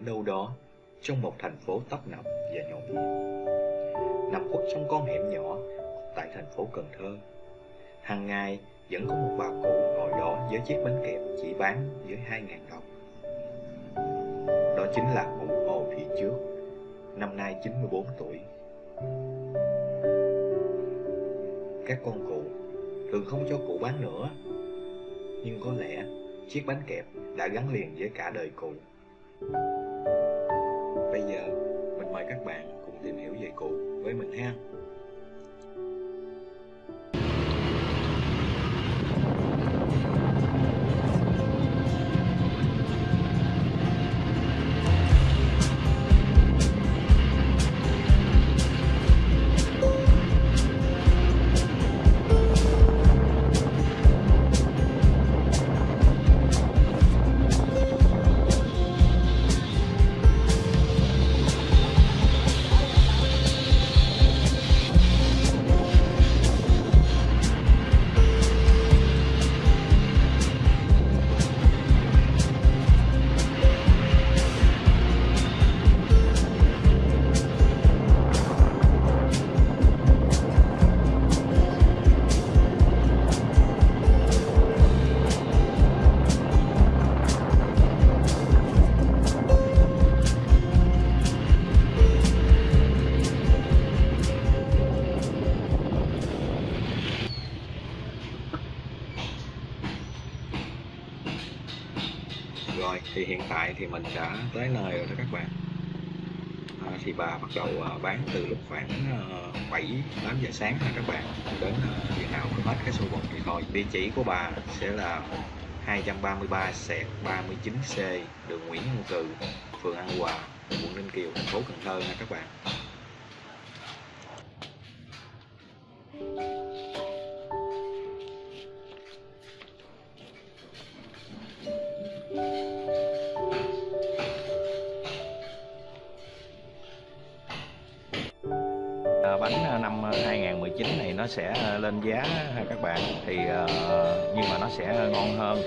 đâu đó trong một thành phố tấp nập và nhộn nhịp. Nằm khuất trong con hẻm nhỏ tại thành phố Cần Thơ. Hàng ngày vẫn có một bà cụ ngồi đó với chiếc bánh kẹp chỉ bán với 2.000 đồng. Đó chính là cụ Hồ Thị Trước, năm nay 94 tuổi. Các con cụ thường không cho cụ bán nữa, nhưng có lẽ chiếc bánh kẹp đã gắn liền với cả đời cụ. Mời các bạn cùng tìm hiểu về cụ với mình ha. Thì mình sẽ tới nơi rồi đó các bạn. À, Thì bà bắt đầu à, bán từ lúc khoảng à, 7, 8 giờ sáng ha các bạn. Đến à, khi nào hết cái số bột thì thôi. Địa chỉ của bà sẽ là 233 sẹt 39C đường Nguyễn Văn Cừ, phường An Hòa, quận Ninh Kiều, thành phố Cần Thơ nha các bạn. Bánh ờ, năm ờ, 2019 này nó sẽ ờ, lên giá ha các bạn. Thì nhưng mà nó sẽ ngon hơn.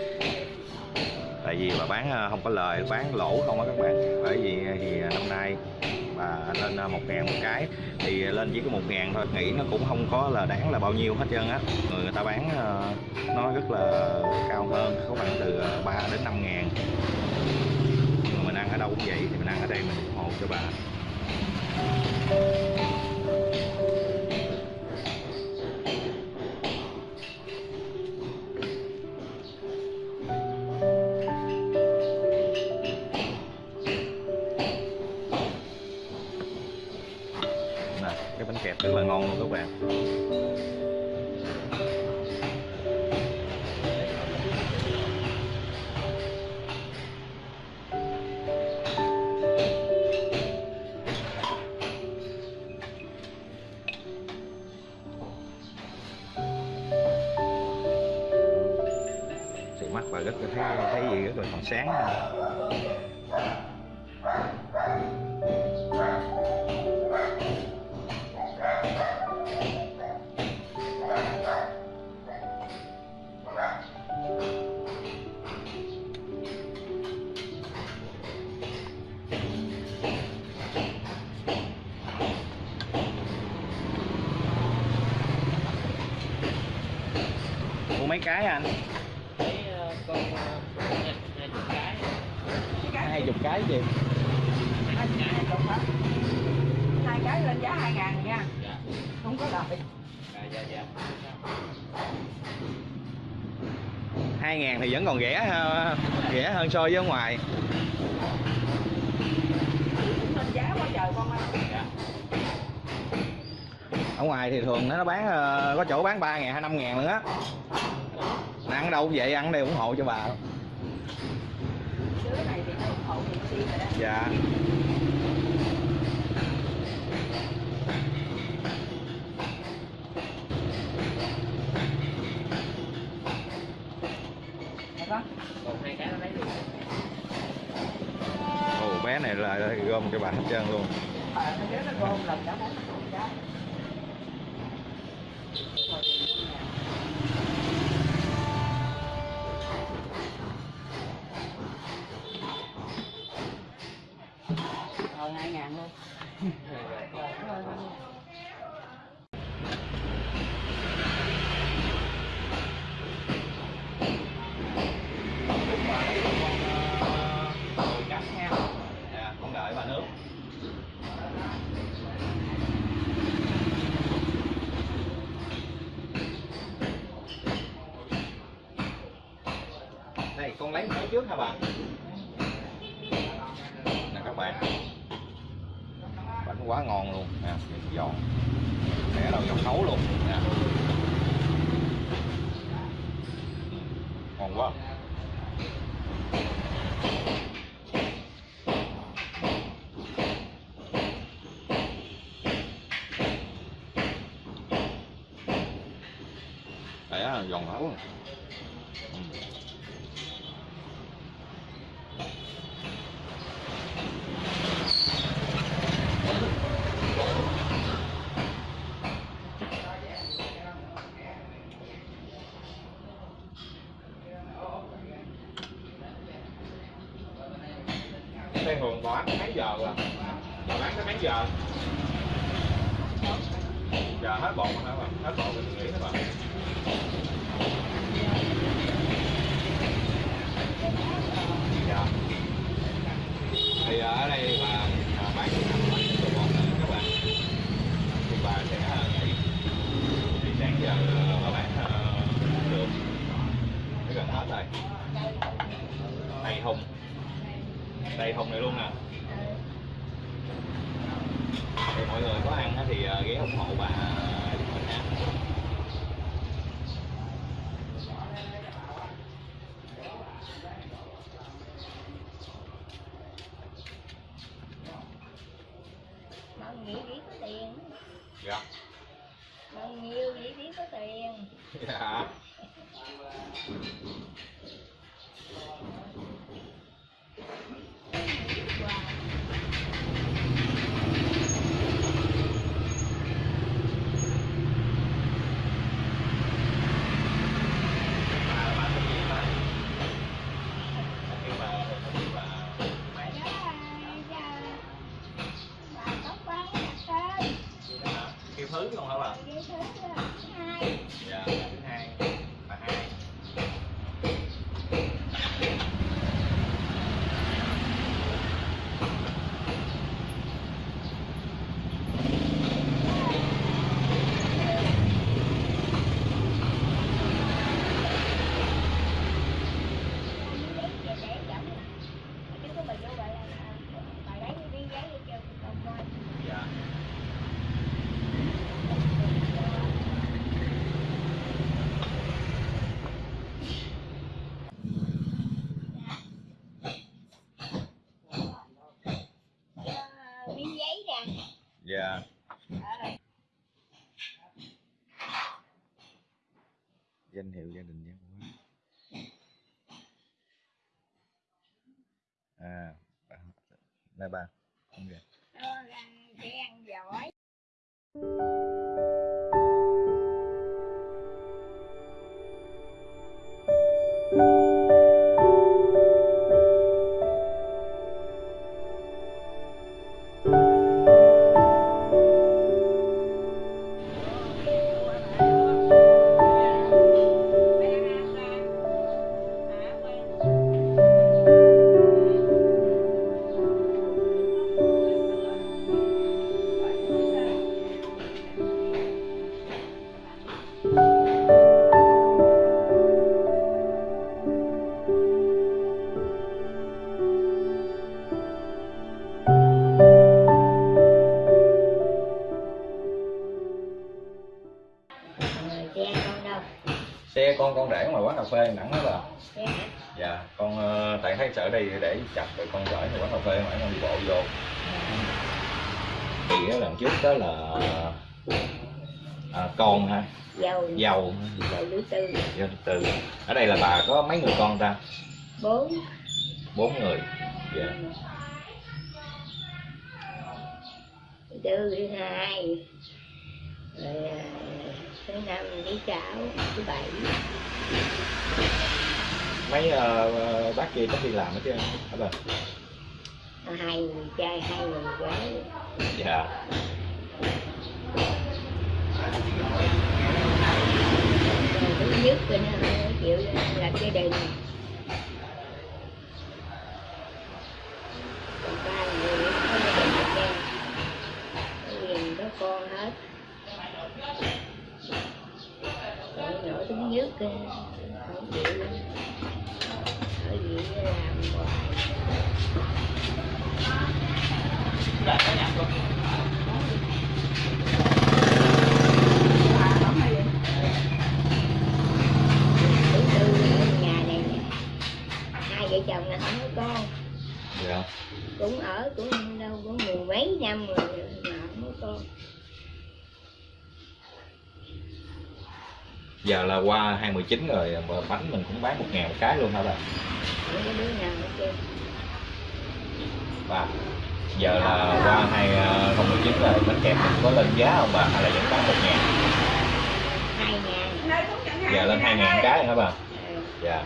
Tại vì bà bán không có lời bán lỗ không á các bạn. Bởi vì thì năm nay bà lên à, một ngàn một cái thì lên chỉ có một ngàn thôi. Nghĩ nó cũng không có là đáng là bao nhiêu hết trơn á. Người người ta bán nó rất là cao hơn. Có khoảng từ 3 đến 5 ngàn. Nhưng mà mình ăn ở đâu cũng vậy thì mình ăn ở đây mình ủng hộ cho bà. Kẹp rất là ngon luôn các bạn mắt và rất là thấy, thấy gì rất là còn sáng ha. Cái anh Lấy ờ, con ờ, hai chục cái. Hai chục cái gì? Hai cái. Lên giá hai ngàn nha. Dạ. Không có lợi dạ dạ hai ngàn thì vẫn còn rẻ ha- rẻ hơn so với ở ngoài. Lên giá quá trời con ơi. Dạ. Ở ngoài thì thường nó bán ờ, có chỗ bán ba ngàn hay năm ngàn nữa ăn đâu cũng vậy ăn đây ủng hộ cho bà. Dạ. Ồ bé này là gom cho bà hết trơn luôn. Ờ, nó gom lần gần hai ngàn luôn Rồi, rồi. Cắt nha Dạ, con đợi bà nước Đây, con lấy một cái trước hả bà? Dạ. giòn Để đầu dòng nấu luôn. Nè Ngon quá. Đấy giòn nấu. Thường Hường bán tới mấy giờ rồi? Bà bán tới mấy giờ? Giờ hết bột rồi hả bà? Hết bột rồi nghỉ hả bà? Dạ. Thì ở đây bà Danh hiệu gia đình văn hóa. À, là bà. Không phê Đẳng đó bà. Dạ, con ờ, tại thấy sợ đây để chặt rồi con gửi quán cà phê ngoài con đi bộ vô. Thì lần trước đó là à, con ha, Dầu, dầu, dầu lưỡi tư dầu từ. Ở đây là bà có mấy người con ta? Bốn Bốn người. Dạ. Thứ hai Rồi thứ năm thứ sáu thứ bảy. Mấy ờ, bác kia có đi làm hết chưa? Hả bà? hai người trai hai người gái. Dạ. Rồi nhất thì nó chịu làm gia đình còn ba người có gia đình hết con hết thứ nhất thì không chịu ở gì làm hoài chồng là không có con. Dạ. Cũng ở cũng đâu có mười mấy năm rồi mà không có con giờ là qua 219 rồi mà bánh mình cũng bán một ngàn một cái luôn hả bà? Bà giờ là qua 2019 rồi bánh kẹp mình có lên giá không bà? Hay là vẫn bán một ngàn? Giờ lên hai ngàn cái hả bà? Ờ, dạ.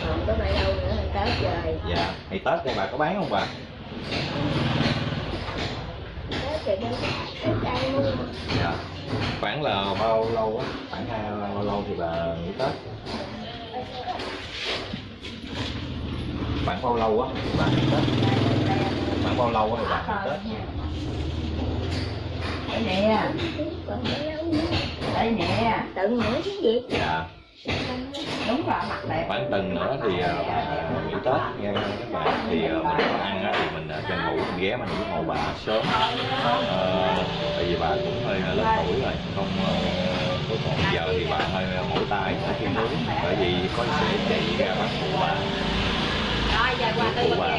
Còn có bao lâu nữa là tới rồi. Dạ. Thì tết thì bà có bán không bà? Tới thì đâu tới đây mua dạ khoảng là bao lâu á? Khoảng hai bao lâu thì bà nghỉ tết? Khoảng bao lâu á? Thì bà nghỉ tết? Khoảng bao lâu á thì bà nghỉ tết? Đây nè. Đây nè. Tận nữa chứ gì? Dạ đúng là mặt đẹp. Khoảng tuần nữa thì bà nghỉ tết nha các bạn. Thì ờ, mình có ăn á thì mình tranh thủ mình ghé mình ủng hộ bà sớm. Ờ, tại vì bà cũng hơi lớn tuổi rồi không có còn giờ thì bà hơi mỏi tay ở khi nướng bởi vì có sẽ chạy ra bắt phụ bà. Rồi giờ qua phụ bà